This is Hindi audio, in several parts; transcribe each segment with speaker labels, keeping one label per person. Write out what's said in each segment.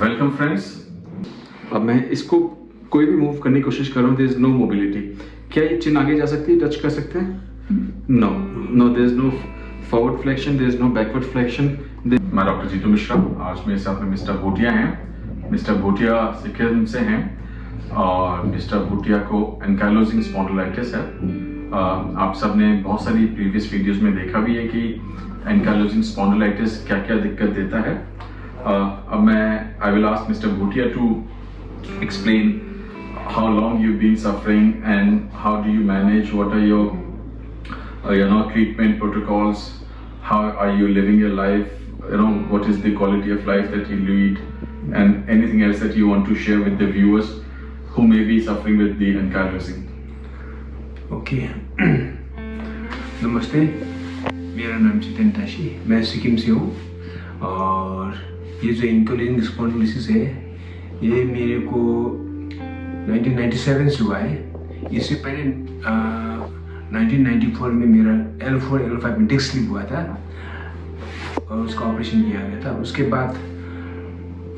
Speaker 1: वेलकम फ्रेंड्स अब मैं इसको कोई भी मूव करने की कोशिश कर रहा हूँ देर इज़ नो मोबिलिटी क्या ये चिन आगे जा सकती है? टच कर सकते हैं? No no there is no forward flexion there is no backward flexion मैं डॉक्टर जीतू मिश्रा आज मेरे साथ में मिस्टर भूटिया हैं। मिस्टर भूटिया सिक्किम से हैं और मिस्टर भूटिया को एनकाइलोजिंग स्पॉन्डोलाइटिस है। आप सबने बहुत सारी प्रीवियस वीडियोस में देखा भी है कि एनकाइलोजिंग स्पॉन्डोलाइटिस क्या क्या दिक्कत देता है। Uh, अब मैं I will ask mister Bhutia to explain how long you've been suffering and how do you manage what are your uh, you know treatment protocols how are you living your life you know what is the quality of life that you lead and anything else that you want to share with the viewers who may be suffering with the ankylosing
Speaker 2: okay नमस्ते मेरा नाम चितन ताशी मैं सिक्किम से हूँ और ये जो इंकोलिन स्पॉन्डिलिसिस है ये मेरे को 1997 से हुआ है। इससे पहले आ, 1994 में मेरा L4 फोर एल फाइव में डिस्क स्लिप हुआ था और उसका ऑपरेशन किया गया था। उसके बाद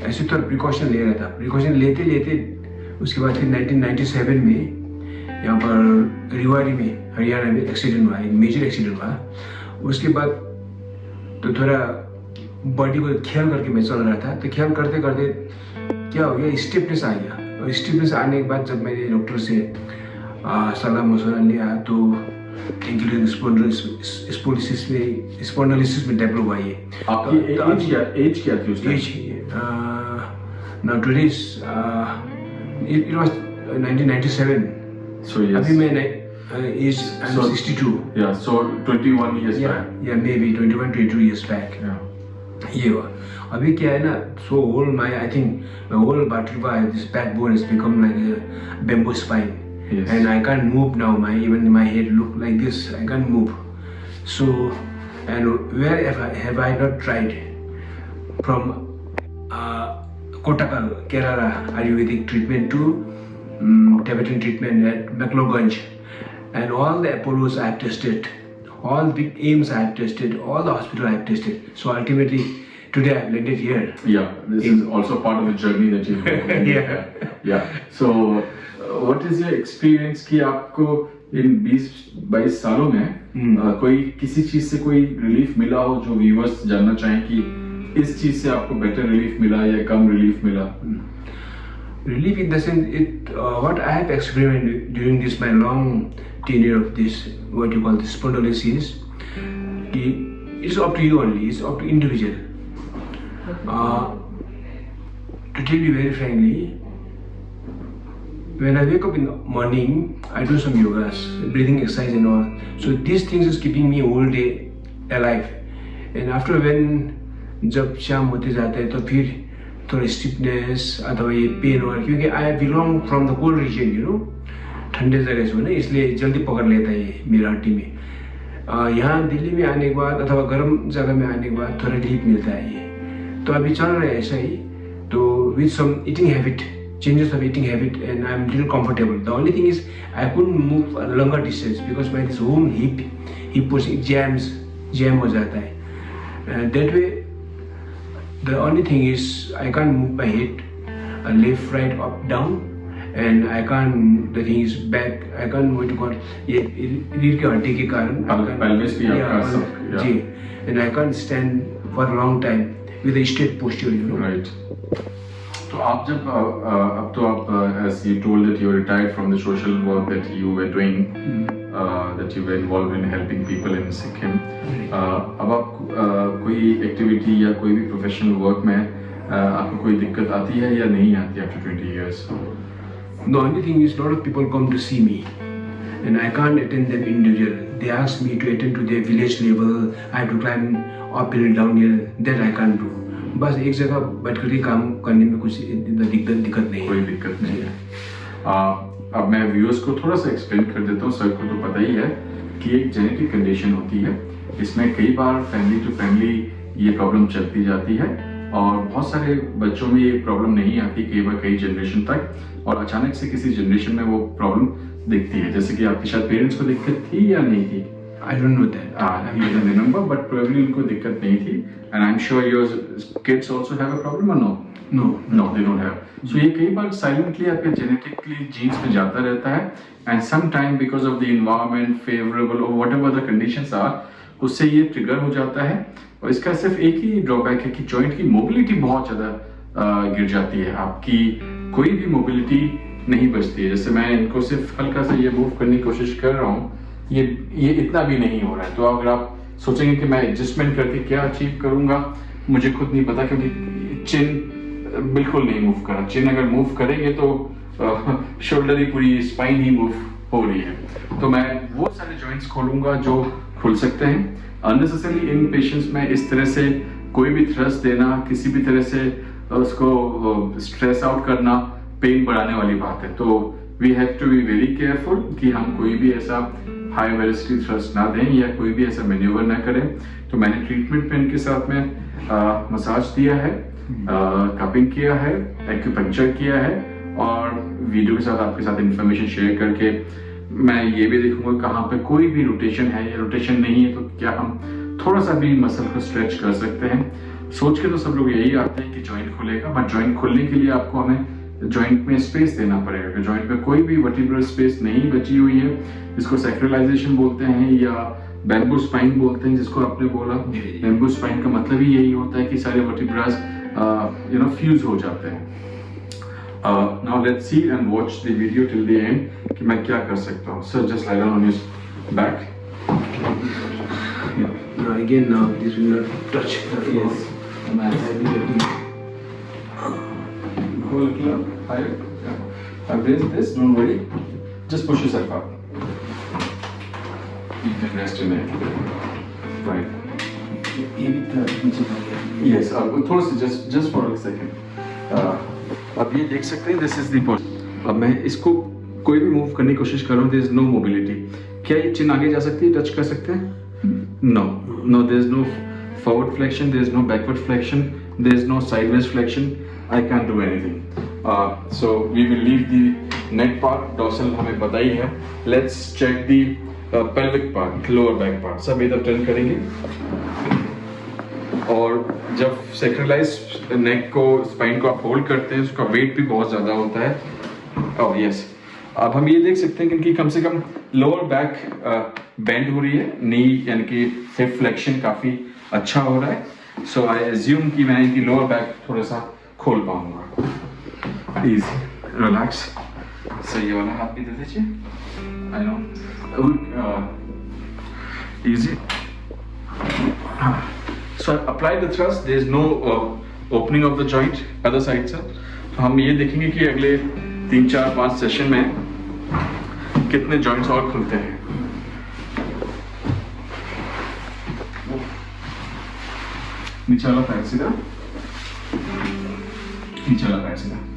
Speaker 2: ऐसे तो प्रिकॉशन ले रहा था। प्रिकॉशन लेते लेते उसके बाद फिर 1997 में यहाँ पर रिवाड़ी में हरियाणा में एक्सीडेंट हुआ एक मेजर एक्सीडेंट हुआ। उसके बाद तो थोड़ा बॉडी को ख्याल करके मैं चल रहा था। तो ख्याल करते करते क्या हो गया स्टिफनेस आ गया। और स्टिफनेस आने के बाद जब मैंने डॉक्टर से सलाह मशवरा लिया तो स्पोलिसिस में स्पॉन्डलिसिस में डेवलप हुआ ये।
Speaker 1: आपकी
Speaker 2: तो-
Speaker 1: एज क्या एज क्या थी उस
Speaker 2: age uh, now today's uh, it, it 1997
Speaker 1: so yes.
Speaker 2: अभी मैं uh, age I'm
Speaker 1: So-
Speaker 2: 62
Speaker 1: yeah so 21 years
Speaker 2: yeah
Speaker 1: back
Speaker 2: yeah maybe 21 22 years back
Speaker 1: yeah
Speaker 2: ये हुआ अभी क्या है ना so whole my I think my whole vertebra this backbone has become like a bamboo spine
Speaker 1: Yes.
Speaker 2: and I can't move now my even my head look like this I can't move so and where have I, have I not tried from uh, Kotakal, Kerala Ayurvedic treatment to um, Tibetan treatment at McLeodganj. And all the Apollos I have tested, All the aims I have tested, all the hospital I have tested. So ultimately, today I have landed here.
Speaker 1: Yeah, this In is also part of the journey that you
Speaker 2: Yeah.
Speaker 1: yeah. So, uh, what is your experience कि आपको इन 20-22 सालों में
Speaker 2: हम्म।
Speaker 1: uh, कोई किसी चीज़ से कोई रिलीफ मिला हो जो व्यूवर्स जानना चाहें कि इस चीज़ से आपको बेटर रिलीफ मिला या कम रिलीफ मिला
Speaker 2: Relief in the sense, it, uh, what I have experimented during this my long tenure of this, what you call this spondylosis, कि it's up to you only, it's up to individual. Uh, to tell you very frankly, when I wake up in the morning, I do some yogas, breathing exercise and all. So these things is keeping me whole day alive. And after when जब शाम होते जाता है तो फिर थोड़ी स्टिफनेस अथवा ये पेन हो क्योंकि I belong from the cold region you know ठंडे जगह से ना इसलिए जल्दी पकड़ लेता है ये मेरा हड्डी में यहाँ दिल्ली में आने के बाद, अथवा गर्म जगह में आने के बाद थोड़ा रिलीफ मिलता है ये। तो अभी चल रहे है ऐसा ही। तो with some eating habit changes of eating habit and I am little comfortable the only thing is I could move longer distance because my this home hip hip post jams jam हो जाता है। uh, that way the only thing is I can't move my head uh, left right up down and I can't the thing is back I can't what to call ये रीढ़ के हड्डी के कारण I
Speaker 1: Pel-
Speaker 2: can't-
Speaker 1: pelvis भी आपका
Speaker 2: Yeah,
Speaker 1: सब- yeah.
Speaker 2: जी and I can't stand for a long time with a straight posture you know.
Speaker 1: Right तो आप जब uh, uh, अब तो आप as you told that you retired from the social work that you were doing that you were involve in helping people in Sikkim अब आप uh, कोई एक्टिविटी या कोई भी प्रोफेशनल वर्क में uh, आपको कोई दिक्कत आती है या नहीं आती after 20 years
Speaker 2: The only thing is, lot of people come to see me, and I can't attend them individual. They ask me to attend to their village level. I have to climb uphill, downhill. That I can't do. बस एक जगह बैठ कर के काम करने में कुछ दिक्कत दिक्कत नहीं
Speaker 1: कोई दिक्कत नहीं है uh, अब मैं व्यूअर्स को थोड़ा सा एक्सप्लेन कर देता हूँ सर को तो पता ही है कि एक जेनेटिक कंडीशन होती है इसमें कई बार फैमिली टू फैमिली ये प्रॉब्लम चलती जाती है और बहुत सारे बच्चों में ये प्रॉब्लम नहीं आती कई बार कई जनरेशन तक और अचानक से किसी जनरेशन में वो प्रॉब्लम दिखती है जैसे कि आपके शायद पेरेंट्स को दिक्कत थी या नहीं थी
Speaker 2: I don't know that.
Speaker 1: Uh, you can remember, but probably उनको दिक्कत नहीं थी. And I'm sure your kids also have a problem or no?
Speaker 2: No.
Speaker 1: No they don't have so ये कई बार साइलेंटली आपके जेनेटिकली जीन्स में जाता रहता है and some time because of the environment favourable और whatever the conditions are उससे ये ट्रिगर हो जाता है। और इसका सिर्फ़ एक ही ड्रॉबैक है कि जॉइंट की मोबिलिटी बहुत ज़्यादा गिर जाती है। आपकी कोई भी मोबिलिटी नहीं बचती है। जैसे मैं इनको सिर्फ़ हल्का सा ये मूव करने की कोशिश कर रहा हूँ, ये ये इतना भी नहीं हो रहा है। तो अगर आप सोचेंगे कि मैं एडजस्टमेंट करके क्या अचीव करूँगा, मुझे खुद नहीं पता क्योंकि चिन बिल्कुल नहीं मूव कर। चिन अगर मूव करेंगे तो शोल्डर ही पूरी स्पाइन ही मूव हो रही है। तो मैं वो सारे जॉइंट्स खोलूँगा जो खुल सकते हैं। अननेसेसरी इन पेशेंट्स में इस तरह से कोई भी थ्रस्ट देना, किसी भी तरह से उसको स्ट्रेस आउट करना पेन बढ़ाने वाली बात है। तो we have to be very careful कि हम कोई भी ऐसा हाई वेलोसिटी थ्रस्ट ना दें या कोई भी ऐसा मेन्यूवर ना करें। तो मैंने ट्रीटमेंट पेन के साथ में मसाज दिया है कपिंग किया है एक्यूपंक्चर किया है और वीडियो के साथ आपके साथ इन्फॉर्मेशन शेयर करके मैं ये भी देखूँगा कहाँ पे कोई भी रोटेशन है या रोटेशन नहीं है तो क्या हम थोड़ा सा भी मसल को स्ट्रेच कर सकते हैं। सोच के तो सब लोग यही आते हैं कि जॉइंट खुलेगा बट जॉइंट खुलने के लिए आपको हमें जॉइंट में स्पेस देना पड़ेगा जॉइंट में कोई भी वर्टिब्रल स्पेस नहीं बची हुई है इसको सैक्रलाइजेशन बोलते हैं या बैम्बू स्पाइन बोलते हैं जिसको आपने बोला। बैम्बू स्पाइन का मतलब ही यही होता है कि सारे वर्टिब्रास यू नो फ्यूज हो जाते हैं now let's see and watch the video till the end कि मैं क्या कर सकता हूँ sir just down on your back
Speaker 2: Now again, now this will not touch the floor.
Speaker 1: Yes. Higher. Yeah. I've raised this, don't worry. Just push yourself up. You can rest your neck. Right. Yes, थोड़ा सा for a second. Uh, अब ये देख सकते हैं दिस इज़ द अब मैं इसको कोई भी मूव करने की कोशिश कर रहा हूँ देर इज़ नो मोबिलिटी क्या ये चिन आगे जा सकती है टच कर सकते हैं no no there is no forward flexion there is no backward flexion there is no sideways flexion I can do anything so we will leave the neck part dorsal हमें पता ही. है let's check the pelvic part lower back part सब इधर टर्न करेंगे. और जब सेक्रेलाइज नेक को स्पाइन को आप होल्ड करते हैं, उसका वेट भी बहुत ज़्यादा होता है. और यस अब हम ये देख सकते हैं कि इनकी कम से कम लोअर बैक बेंड हो रही है. नी यानी कि हिप फ्लेक्शन काफ़ी अच्छा हो रहा है. सो आई एज्यूम कि मैं इनकी लोअर बैक थोड़ा सा खोल पाऊँगा. इजी रिलैक्स सो ये वाला हाथ भी दे दीजिए I know easy So apply the thrust. There is no uh, opening of the joint other side से. तो हम ये देखेंगे कि अगले तीन चार पाँच सेशन में कितने जॉइंट्स और खुलते हैं। नीचे वाला पैर सीधा। नीचे वाला पैर सीधा।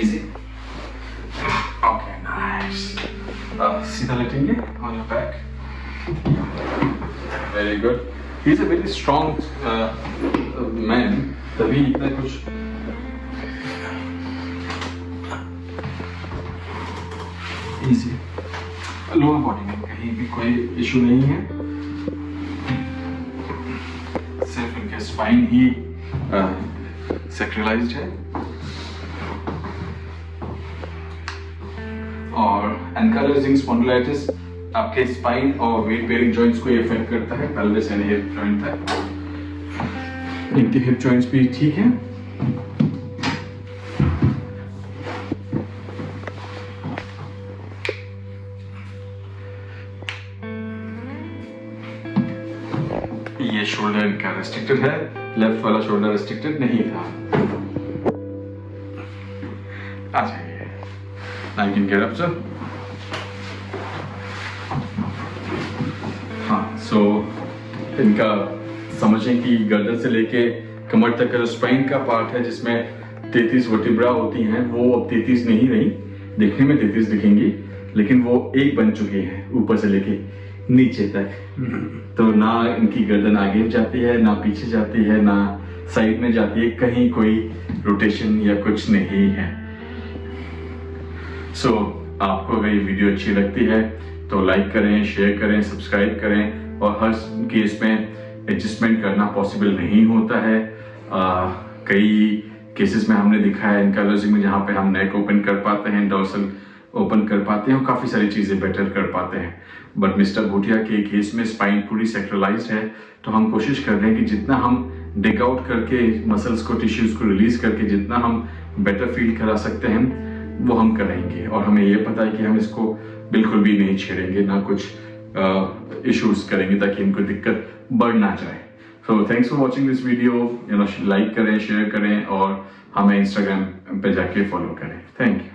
Speaker 1: इज़ ओके नाइस अब सीधा लेटेंगे on your back very good he is a very strong man तभी इतना कुछ इजी लोअर बॉडी में कहीं भी कोई इशू नहीं है. सिर्फ़ इनके स्पाइन ही सेक्रलाइज्ड है. और एनकालोजिंग स्पॉन्डिलाइटिस आपके स्पाइन और वेट बेयरिंग जॉइंट्स को इफ़ेक्ट करता है पेल्विस यानी हिप जॉइंट तक। इनके हिप जॉइंट्स भी ठीक हैं। ये शोल्डर इनका रेस्ट्रिक्टेड है लेफ़्ट वाला शोल्डर रेस्ट्रिक्टेड नहीं था। You can get up, sir. हाँ सो इनका समझें कि गर्दन से लेके कमर तक का स्पाइन का पार्ट है जिसमें तैतीस वर्टिब्रा होती हैं वो अब तैतीस नहीं रही। देखने में तैतीस दिखेंगी लेकिन वो एक बन चुकी हैं ऊपर से लेके नीचे तक। तो ना इनकी गर्दन आगे जाती है ना पीछे जाती है ना साइड में जाती है कहीं कोई रोटेशन या कुछ नहीं है। सो so, आपको अगर ये वीडियो अच्छी लगती है तो लाइक करें शेयर करें सब्सक्राइब करें और हर केस में एडजस्टमेंट करना पॉसिबल नहीं होता है। आ, कई केसेस में हमने दिखा है इनकालॉजी में जहाँ पे हम नेक ओपन कर पाते हैं डॉर्सल ओपन कर पाते हैं और काफ़ी सारी चीज़ें बेटर कर पाते हैं। बट मिस्टर भूटिया के केस में स्पाइन पूरी सेक्ट्रलाइज है तो हम कोशिश कर रहे हैं कि जितना हम डिग आउट करके मसल्स को टिश्यूज को रिलीज़ करके जितना हम बेटर फील करा सकते हैं। वो हम करेंगे और हमें ये पता है कि हम इसको बिल्कुल भी नहीं छेड़ेंगे, ना कुछ इश्यूज़ करेंगे ताकि इनको दिक्कत बढ़ ना जाए। So thanks for watching this video you know like करें शेयर करें और हमें इंस्टाग्राम पे जाके फॉलो करें। Thank you